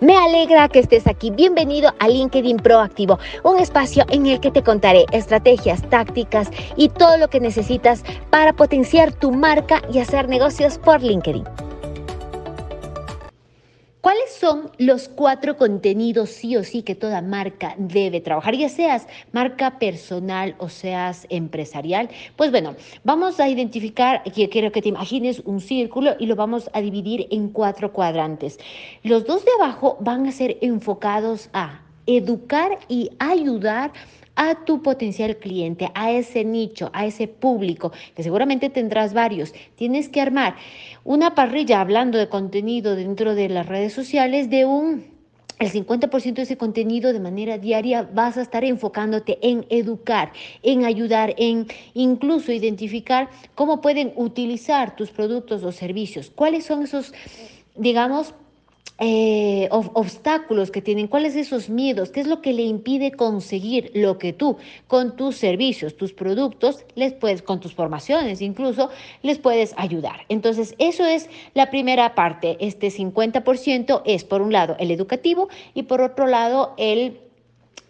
Me alegra que estés aquí. Bienvenido a LinkedIn Proactivo, un espacio en el que te contaré estrategias, tácticas y todo lo que necesitas para potenciar tu marca y hacer negocios por LinkedIn. ¿Cuáles son los cuatro contenidos sí o sí que toda marca debe trabajar? Ya seas marca personal o seas empresarial. Pues bueno, vamos a identificar, quiero que te imagines un círculo y lo vamos a dividir en cuatro cuadrantes. Los dos de abajo van a ser enfocados a educar y ayudar a tu potencial cliente, a ese nicho, a ese público, que seguramente tendrás varios. Tienes que armar una parrilla hablando de contenido dentro de las redes sociales de un el 50% de ese contenido de manera diaria vas a estar enfocándote en educar, en ayudar, en incluso identificar cómo pueden utilizar tus productos o servicios, cuáles son esos, digamos, eh, obstáculos que tienen, cuáles esos miedos, qué es lo que le impide conseguir lo que tú con tus servicios, tus productos, les puedes, con tus formaciones incluso, les puedes ayudar. Entonces, eso es la primera parte. Este 50% es, por un lado, el educativo y por otro lado, el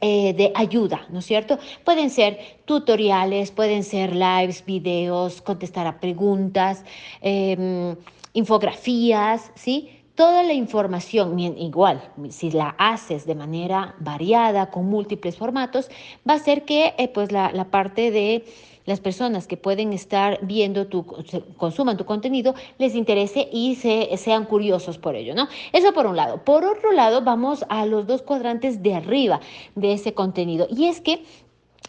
eh, de ayuda, ¿no es cierto? Pueden ser tutoriales, pueden ser lives, videos, contestar a preguntas, em, infografías, ¿sí? Toda la información, igual, si la haces de manera variada, con múltiples formatos, va a ser que eh, pues la, la parte de las personas que pueden estar viendo tu, consuman tu contenido, les interese y se, sean curiosos por ello, ¿no? Eso por un lado. Por otro lado, vamos a los dos cuadrantes de arriba de ese contenido. Y es que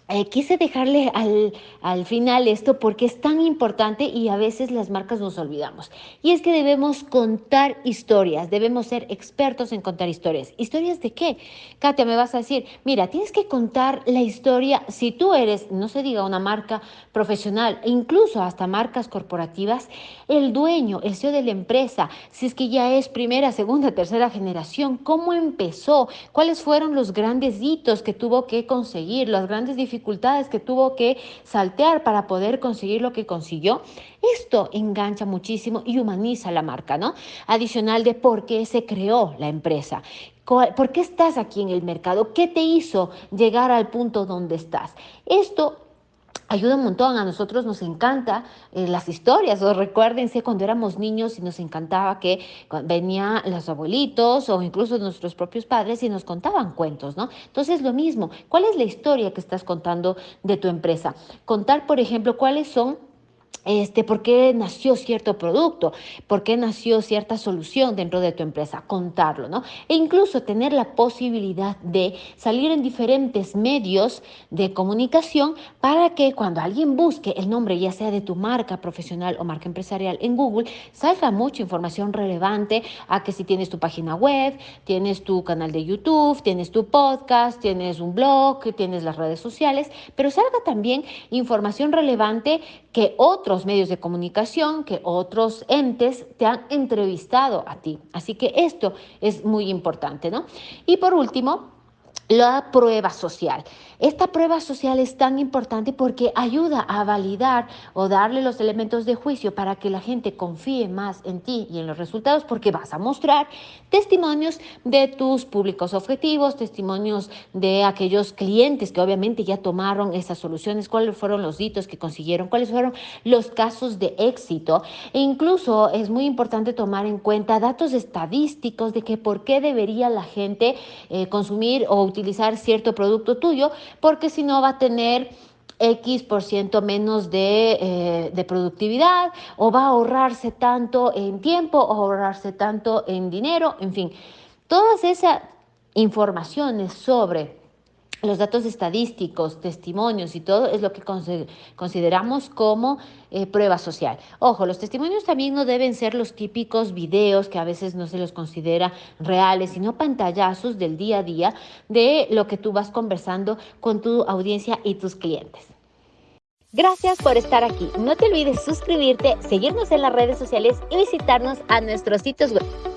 eh, quise dejarle al, al, final esto porque es tan importante y a veces las marcas nos olvidamos. Y es que debemos contar historias, debemos ser expertos en contar historias. ¿Historias de qué? Katia, me vas a decir, mira, tienes que contar la historia, si tú eres, no se diga una marca profesional, incluso hasta marcas corporativas, el dueño, el CEO de la empresa, si es que ya es primera, segunda, tercera generación, cómo empezó, cuáles fueron los grandes hitos que tuvo que conseguir, las grandes dificultades que tuvo que saltear para poder conseguir lo que consiguió. Esto engancha muchísimo y humaniza la marca, ¿no? Adicional de por qué se creó la empresa. ¿Por qué estás aquí en el mercado? ¿Qué te hizo llegar al punto donde estás? Esto ayuda un montón. A nosotros nos encanta eh, las historias. O recuérdense cuando éramos niños y nos encantaba que venían los abuelitos o incluso nuestros propios padres y nos contaban cuentos, ¿no? Entonces, lo mismo. ¿Cuál es la historia que estás contando de tu empresa? Contar, por ejemplo, cuáles son este, por qué nació cierto producto, por qué nació cierta solución dentro de tu empresa, contarlo, ¿no? E incluso tener la posibilidad de salir en diferentes medios de comunicación para que cuando alguien busque el nombre, ya sea de tu marca profesional o marca empresarial en Google, salga mucha información relevante a que si tienes tu página web, tienes tu canal de YouTube, tienes tu podcast, tienes un blog, tienes las redes sociales, pero salga también información relevante que otros medios de comunicación, que otros entes te han entrevistado a ti. Así que esto es muy importante, ¿no? Y por último, la prueba social. Esta prueba social es tan importante porque ayuda a validar o darle los elementos de juicio para que la gente confíe más en ti y en los resultados porque vas a mostrar testimonios de tus públicos objetivos, testimonios de aquellos clientes que obviamente ya tomaron esas soluciones, cuáles fueron los hitos que consiguieron, cuáles fueron los casos de éxito. E incluso es muy importante tomar en cuenta datos estadísticos de que por qué debería la gente eh, consumir o utilizar cierto producto tuyo, porque si no va a tener X por ciento menos de, eh, de, productividad o va a ahorrarse tanto en tiempo o ahorrarse tanto en dinero, en fin, todas esas informaciones sobre los datos estadísticos, testimonios y todo es lo que consideramos como eh, prueba social. Ojo, los testimonios también no deben ser los típicos videos que a veces no se los considera reales, sino pantallazos del día a día de lo que tú vas conversando con tu audiencia y tus clientes. Gracias por estar aquí. No te olvides suscribirte, seguirnos en las redes sociales y visitarnos a nuestros sitios web.